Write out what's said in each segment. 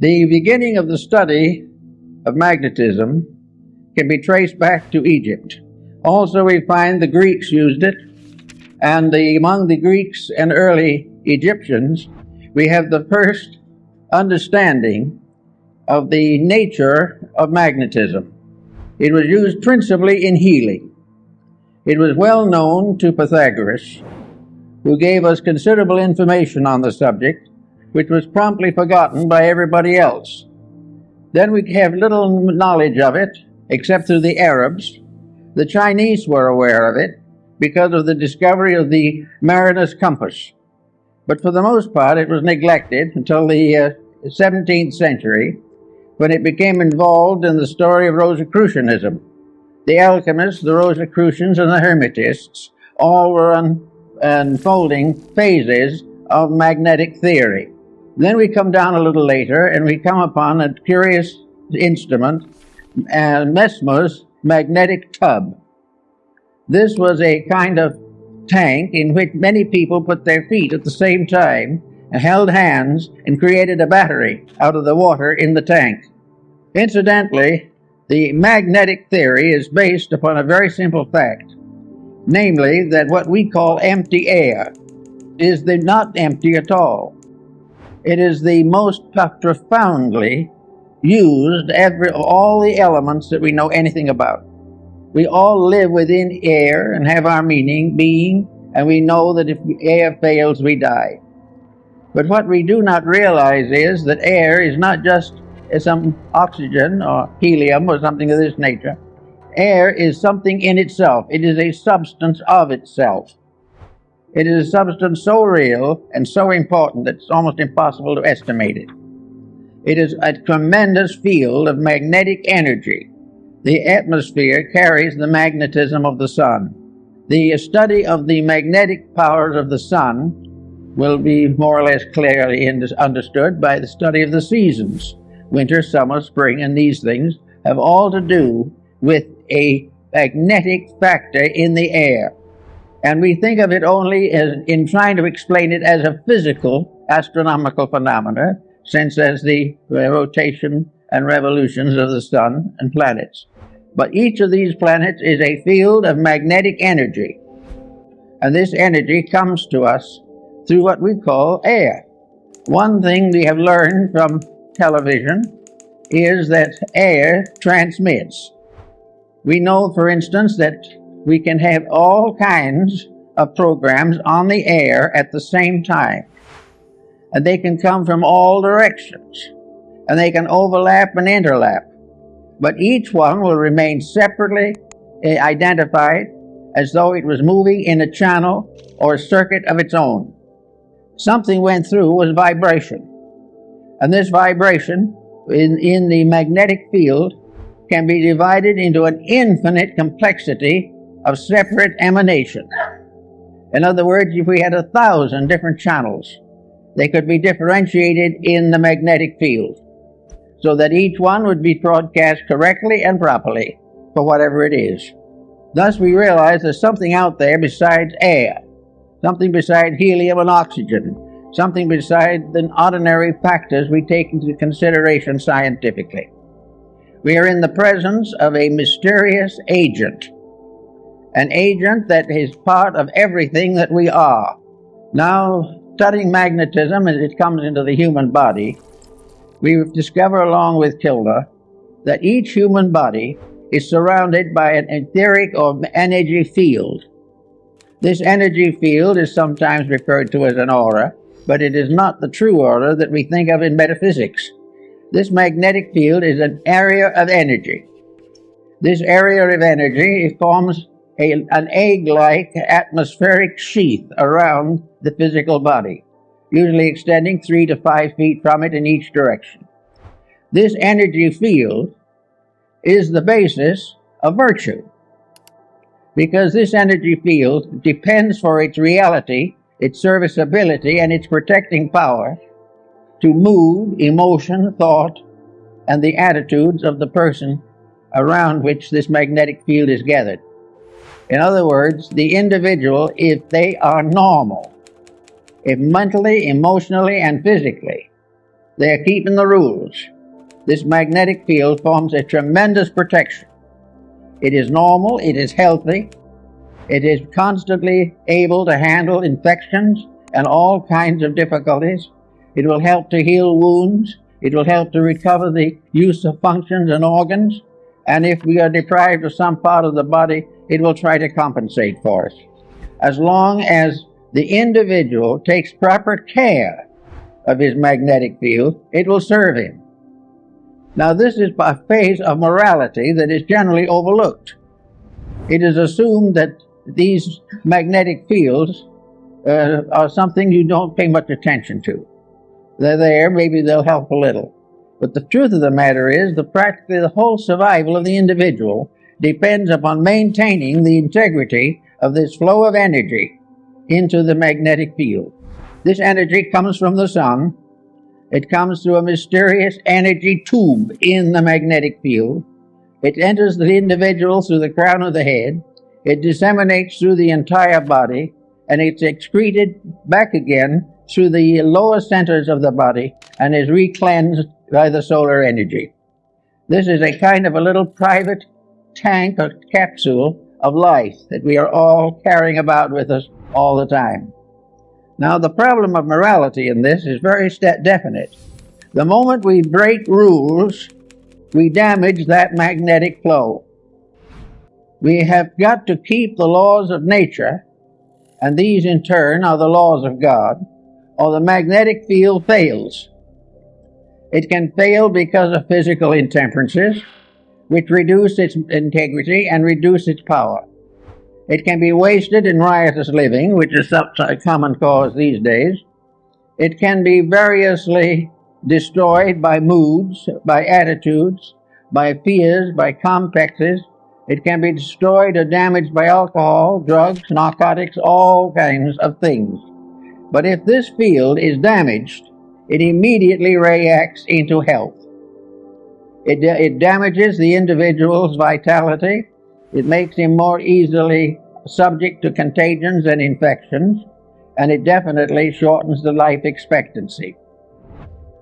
The beginning of the study of magnetism can be traced back to Egypt. Also, we find the Greeks used it, and the, among the Greeks and early Egyptians, we have the first understanding of the nature of magnetism. It was used principally in healing. It was well known to Pythagoras, who gave us considerable information on the subject, which was promptly forgotten by everybody else. Then we have little knowledge of it, except through the Arabs. The Chinese were aware of it because of the discovery of the mariner's compass. But for the most part, it was neglected until the uh, 17th century when it became involved in the story of Rosicrucianism. The alchemists, the Rosicrucians, and the Hermetists all were un- unfolding phases of magnetic theory. Then we come down a little later and we come upon a curious instrument, uh, Mesmer's magnetic tub. This was a kind of tank in which many people put their feet at the same time and held hands and created a battery out of the water in the tank. Incidentally, the magnetic theory is based upon a very simple fact, namely that what we call empty air is not empty at all. It is the most profoundly used every all the elements that we know anything about. We all live within air and have our meaning, being, and we know that if air fails, we die. But what we do not realize is that air is not just some oxygen or helium or something of this nature. Air is something in itself. It is a substance of itself. It is a substance so real and so important that it's almost impossible to estimate it. It is a tremendous field of magnetic energy. The atmosphere carries the magnetism of the sun. The study of the magnetic powers of the sun will be more or less clearly understood by the study of the seasons. Winter, summer, spring, and these things have all to do with a magnetic factor in the air. And we think of it only as in trying to explain it as a physical astronomical phenomena, since as the rotation and revolutions of the sun and planets. But each of these planets is a field of magnetic energy. And this energy comes to us through what we call air. One thing we have learned from television is that air transmits. We know, for instance, that we can have all kinds of programs on the air at the same time. And they can come from all directions. And they can overlap and interlap. But each one will remain separately eh, identified as though it was moving in a channel or a circuit of its own. Something went through was vibration. And this vibration in, in the magnetic field can be divided into an infinite complexity of separate emanation. In other words, if we had a thousand different channels, they could be differentiated in the magnetic field so that each one would be broadcast correctly and properly for whatever it is. Thus, we realize there's something out there besides air, something besides helium and oxygen, something besides the ordinary factors we take into consideration scientifically. We are in the presence of a mysterious agent an agent that is part of everything that we are. Now, studying magnetism as it comes into the human body, we discover along with Kilner that each human body is surrounded by an etheric or energy field. This energy field is sometimes referred to as an aura, but it is not the true aura that we think of in metaphysics. This magnetic field is an area of energy. This area of energy forms a, an egg-like atmospheric sheath around the physical body, usually extending three to five feet from it in each direction. This energy field is the basis of virtue because this energy field depends for its reality, its serviceability, and its protecting power to mood, emotion, thought, and the attitudes of the person around which this magnetic field is gathered. In other words, the individual, if they are normal, if mentally, emotionally, and physically, They are keeping the rules. This magnetic field forms a tremendous protection. It is normal, it is healthy, it is constantly able to handle infections and all kinds of difficulties. It will help to heal wounds. It will help to recover the use of functions and organs. And if we are deprived of some part of the body, it will try to compensate for us. As long as the individual takes proper care of his magnetic field, it will serve him. Now, this is a phase of morality that is generally overlooked. It is assumed that these magnetic fields uh, are something you don't pay much attention to. They're there, maybe they'll help a little. But the truth of the matter is that practically the whole survival of the individual depends upon maintaining the integrity of this flow of energy into the magnetic field. This energy comes from the sun. It comes through a mysterious energy tube in the magnetic field. It enters the individual through the crown of the head. It disseminates through the entire body and it's excreted back again through the lower centers of the body and is recleansed by the solar energy. This is a kind of a little private tank or capsule of life that we are all carrying about with us all the time. Now, the problem of morality in this is very definite. The moment we break rules, we damage that magnetic flow. We have got to keep the laws of nature, and these in turn are the laws of God, or the magnetic field fails. It can fail because of physical intemperances, which reduce its integrity and reduce its power. It can be wasted in riotous living, which is such a common cause these days. It can be variously destroyed by moods, by attitudes, by fears, by complexes, it can be destroyed or damaged by alcohol, drugs, narcotics, all kinds of things. But if this field is damaged, it immediately reacts into health. It, it damages the individual's vitality. It makes him more easily subject to contagions and infections, and it definitely shortens the life expectancy.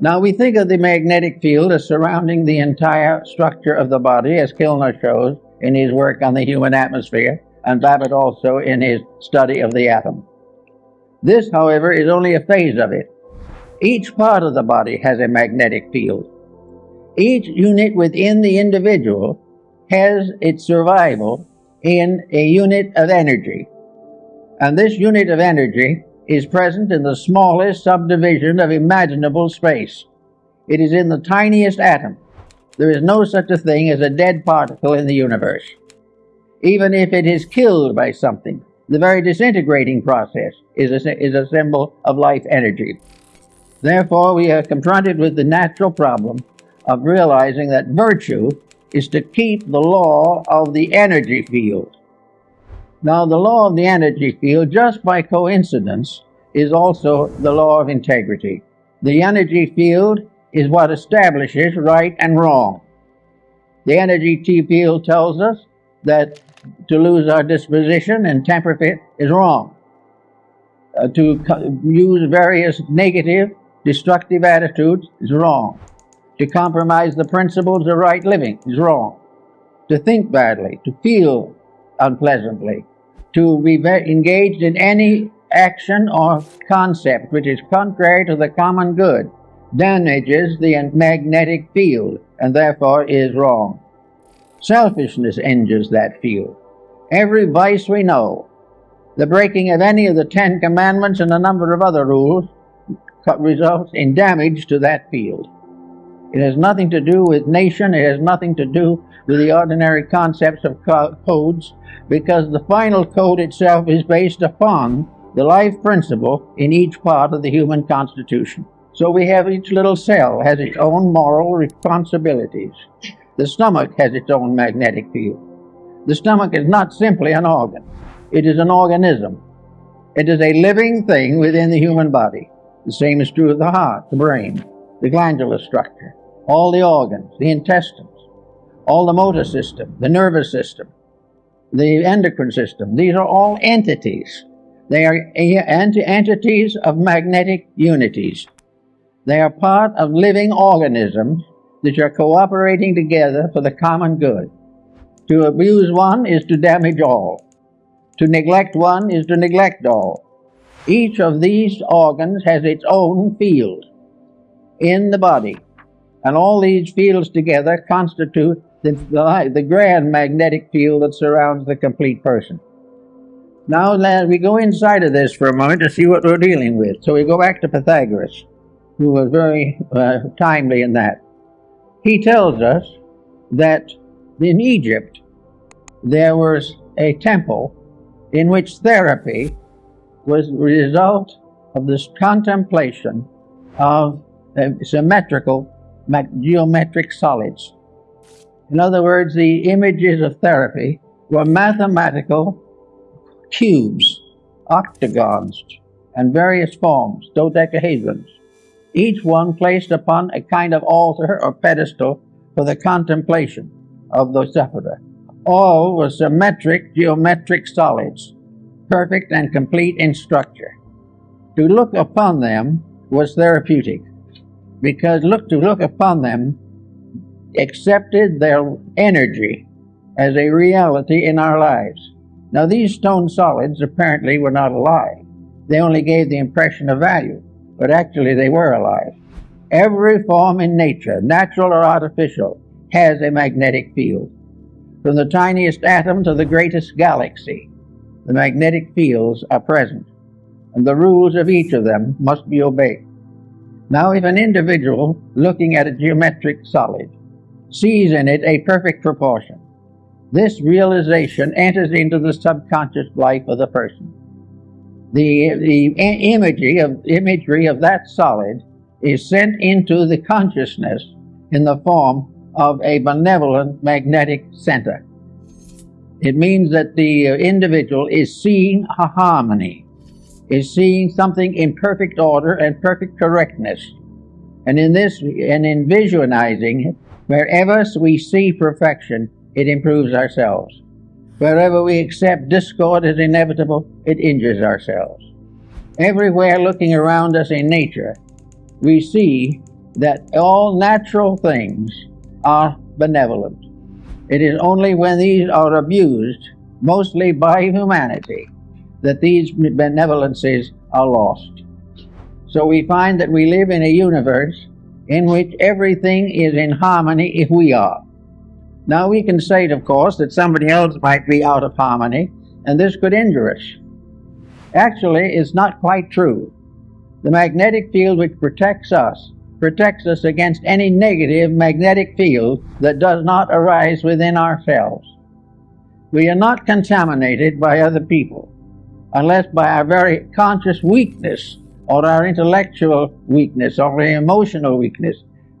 Now, we think of the magnetic field as surrounding the entire structure of the body, as Kilner shows, in his work on the human atmosphere, and Babbitt also in his study of the atom. This, however, is only a phase of it. Each part of the body has a magnetic field. Each unit within the individual has its survival in a unit of energy. And this unit of energy is present in the smallest subdivision of imaginable space. It is in the tiniest atom. There is no such a thing as a dead particle in the universe. Even if it is killed by something, the very disintegrating process is a, is a symbol of life energy. Therefore, we are confronted with the natural problem of realizing that virtue is to keep the law of the energy field. Now, the law of the energy field, just by coincidence, is also the law of integrity. The energy field is what establishes right and wrong. The energy field tells us that to lose our disposition and temper fit is wrong. Uh, to use various negative, destructive attitudes is wrong. To compromise the principles of right living is wrong. To think badly, to feel unpleasantly, to be engaged in any action or concept which is contrary to the common good damages the magnetic field and therefore is wrong. Selfishness injures that field. Every vice we know, the breaking of any of the Ten Commandments and a number of other rules results in damage to that field. It has nothing to do with nation, it has nothing to do with the ordinary concepts of codes, because the final code itself is based upon the life principle in each part of the human constitution. So we have each little cell has its own moral responsibilities. The stomach has its own magnetic field. The stomach is not simply an organ. It is an organism. It is a living thing within the human body. The same is true of the heart, the brain, the glandular structure, all the organs, the intestines, all the motor system, the nervous system, the endocrine system. These are all entities. They are entities of magnetic unities. They are part of living organisms that are cooperating together for the common good. To abuse one is to damage all. To neglect one is to neglect all. Each of these organs has its own field in the body, and all these fields together constitute the, the, the grand magnetic field that surrounds the complete person. Now, let we go inside of this for a moment to see what we're dealing with. So we go back to Pythagoras, who was very uh, timely in that. He tells us that in Egypt there was a temple in which therapy was the result of this contemplation of uh, symmetrical geometric solids. In other words, the images of therapy were mathematical cubes, octagons, and various forms, dodecahedrons, each one placed upon a kind of altar or pedestal for the contemplation of the sufferer. All were symmetric geometric solids, perfect and complete in structure. To look upon them was therapeutic, because look to look upon them accepted their energy as a reality in our lives. Now, these stone solids apparently were not alive. They only gave the impression of value, but actually they were alive. Every form in nature, natural or artificial, has a magnetic field. From the tiniest atom to the greatest galaxy, the magnetic fields are present, and the rules of each of them must be obeyed. Now, if an individual looking at a geometric solid sees in it a perfect proportion, this realization enters into the subconscious life of the person. The, the imagery of, imagery of that solid is sent into the consciousness in the form of a benevolent magnetic center. It means that the uh, individual is seeing a harmony, is seeing something in perfect order and perfect correctness. And in this, and in visualizing it, wherever we see perfection, it improves ourselves. Wherever we accept discord as inevitable, it injures ourselves. Everywhere looking around us in nature, we see that all natural things are benevolent. It is only when these are abused, mostly by humanity, that these benevolences are lost. So we find that we live in a universe in which everything is in harmony if we are. Now we can say, of course, that somebody else might be out of harmony, and this could injure us. Actually, it's not quite true. The magnetic field which protects us protects us against any negative magnetic field that does not arise within ourselves. We are not contaminated by other people unless by our very conscious weakness or our intellectual weakness or our emotional weakness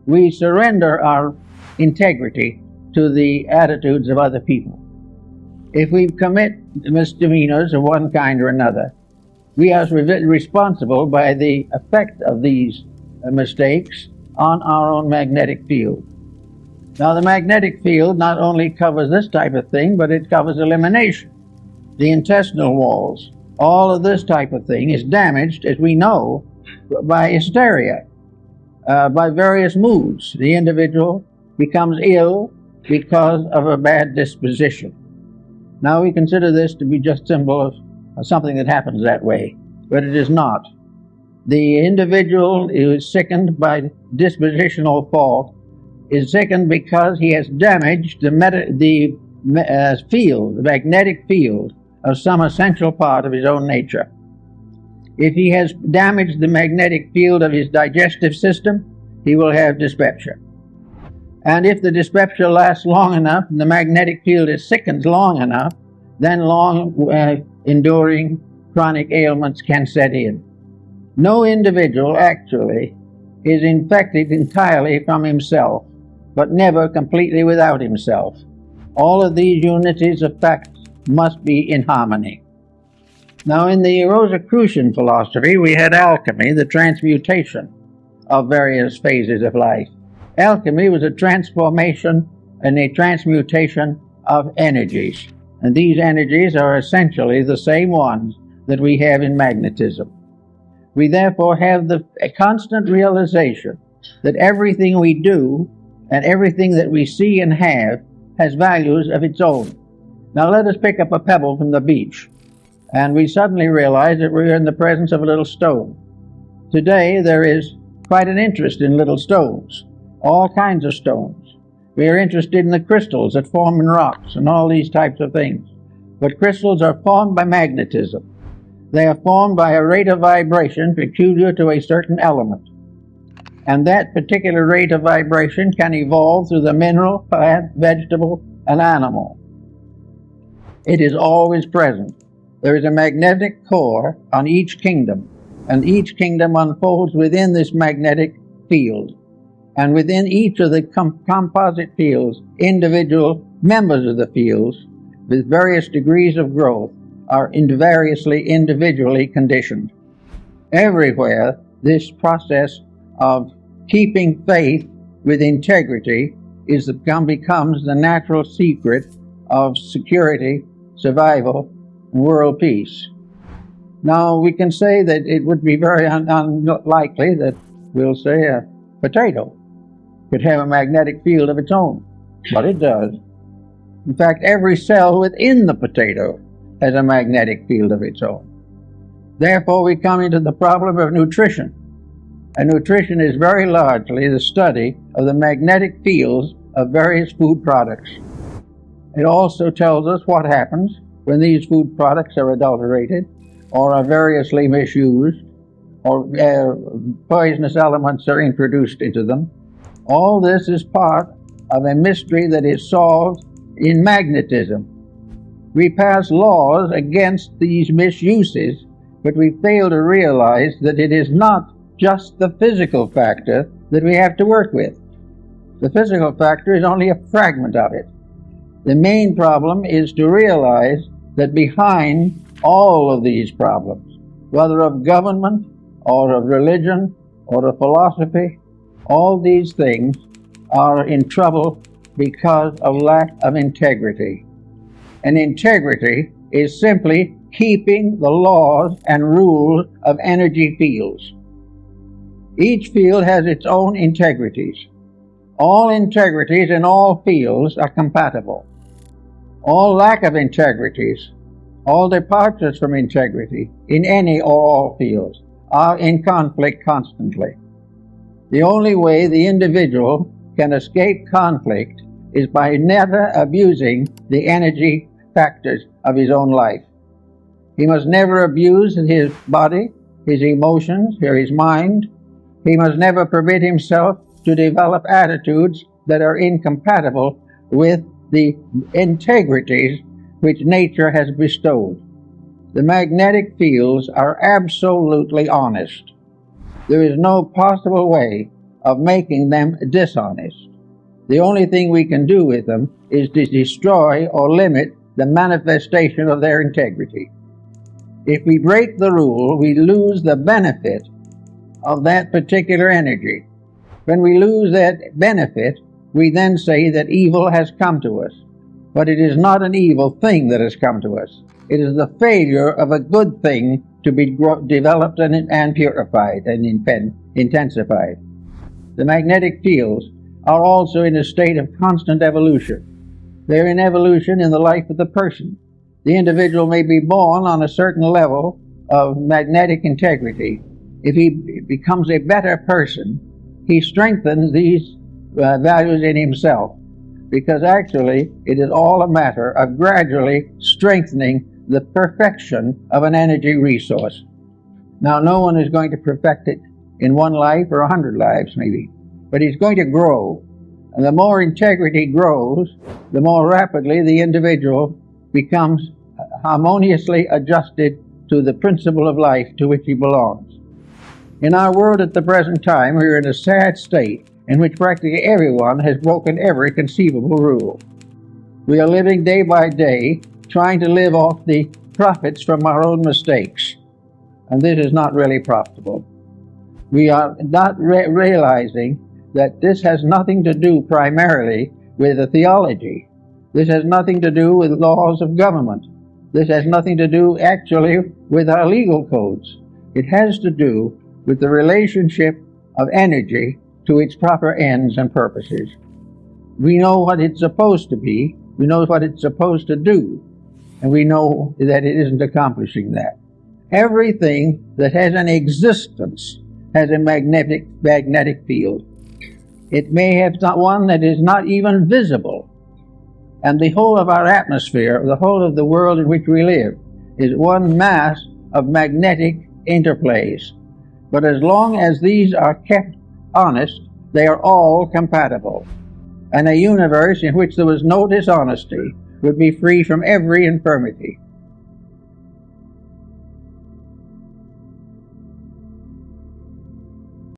we surrender our integrity to the attitudes of other people. If we commit misdemeanors of one kind or another, we are responsible by the effect of these uh, mistakes on our own magnetic field. Now, the magnetic field not only covers this type of thing, but it covers elimination, the intestinal walls. All of this type of thing is damaged, as we know, by hysteria, uh, by various moods. The individual becomes ill because of a bad disposition. Now we consider this to be just symbol of, something that happens that way, but it is not. The individual who is sickened by dispositional fault is sickened because he has damaged the, the uh, field, the magnetic field of some essential part of his own nature. If he has damaged the magnetic field of his digestive system, he will have dyspepsia. And if the dyspepsia lasts long enough and the magnetic field is sickened long enough, then long uh, enduring chronic ailments can set in. No individual actually is infected entirely from himself, but never completely without himself. All of these unities of facts must be in harmony. Now, in the Rosicrucian philosophy, we had alchemy, the transmutation of various phases of life. Alchemy was a transformation and a transmutation of energies. And these energies are essentially the same ones that we have in magnetism. We therefore have the constant realization that everything we do and everything that we see and have has values of its own. Now let us pick up a pebble from the beach, and we suddenly realize that we're in the presence of a little stone. Today there is quite an interest in little stones, all kinds of stones. We are interested in the crystals that form in rocks and all these types of things. But crystals are formed by magnetism. They are formed by a rate of vibration peculiar to a certain element. And that particular rate of vibration can evolve through the mineral, plant, vegetable, and animal. It is always present. There is a magnetic core on each kingdom, and each kingdom unfolds within this magnetic field. And within each of the com- composite fields, individual members of the fields with various degrees of growth are variously individually conditioned. Everywhere, this process of keeping faith with integrity is becomes the natural secret of security, survival, and world peace. Now, we can say that it would be very un- unlikely that we'll say a potato could have a magnetic field of its own, but it does. In fact, every cell within the potato has a magnetic field of its own. Therefore, we come into the problem of nutrition. And nutrition is very largely the study of the magnetic fields of various food products. It also tells us what happens when these food products are adulterated or are variously misused or uh, poisonous elements are introduced into them. All this is part of a mystery that is solved in magnetism. We pass laws against these misuses, but we fail to realize that it is not just the physical factor that we have to work with. The physical factor is only a fragment of it. The main problem is to realize that behind all of these problems, whether of government or of religion or of philosophy, all these things are in trouble because of lack of integrity. And integrity is simply keeping the laws and rules of energy fields. Each field has its own integrities. All integrities in all fields are compatible. All lack of integrities, all departures from integrity in any or all fields are in conflict constantly. The only way the individual can escape conflict is by never abusing the energy factors of his own life. He must never abuse his body, his emotions, or his mind. He must never permit himself to develop attitudes that are incompatible with the integrities which nature has bestowed. The magnetic fields are absolutely honest. There is no possible way of making them dishonest. The only thing we can do with them is to destroy or limit the manifestation of their integrity. If we break the rule, we lose the benefit of that particular energy. When we lose that benefit, we then say that evil has come to us. But it is not an evil thing that has come to us. It is the failure of a good thing to be developed and, and purified and intensified. The magnetic fields are also in a state of constant evolution. They're in evolution in the life of the person. The individual may be born on a certain level of magnetic integrity. If he becomes a better person, he strengthens these uh, values in himself because actually it is all a matter of gradually strengthening the perfection of an energy resource. Now, no one is going to perfect it in one life or a hundred lives, maybe, but he's going to grow. And the more integrity grows, the more rapidly the individual becomes harmoniously adjusted to the principle of life to which he belongs. In our world at the present time, we are in a sad state in which practically everyone has broken every conceivable rule. We are living day by day trying to live off the profits from our own mistakes, and this is not really profitable. We are not re- realizing that this has nothing to do primarily with the theology. This has nothing to do with laws of government. This has nothing to do actually with our legal codes. It has to do with the relationship of energy to its proper ends and purposes. We know what it's supposed to be, we know what it's supposed to do, and we know that it isn't accomplishing that. Everything that has an existence has a magnetic magnetic field. It may have one that is not even visible. And the whole of our atmosphere, the whole of the world in which we live, is one mass of magnetic interplays. But as long as these are kept honest, they are all compatible. And a universe in which there was no dishonesty would be free from every infirmity.